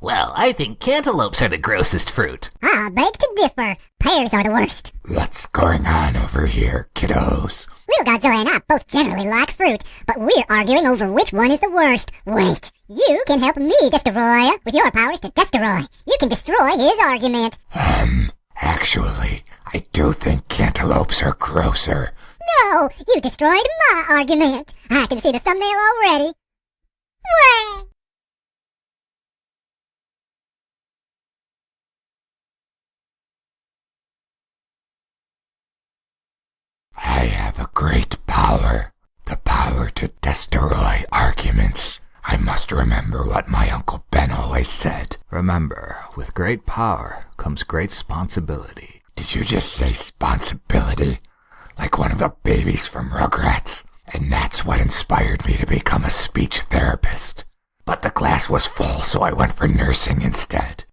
Well, I think cantaloupes are the grossest fruit. I beg to differ. Pears are the worst. What's going on over here, kiddos? Little Godzilla and I both generally like fruit, but we're arguing over which one is the worst. Wait, you can help me, Destroy, with your powers to destroy. You can destroy his argument. Um, actually, I do think cantaloupes are grosser. No, you destroyed my argument. I can see the thumbnail already. Wah! I have a great power. The power to destroy arguments. I must remember what my Uncle Ben always said. Remember, with great power comes great responsibility. Did you just say responsibility? Like one of the babies from Rugrats? And that's what inspired me to become a speech therapist. But the class was full, so I went for nursing instead.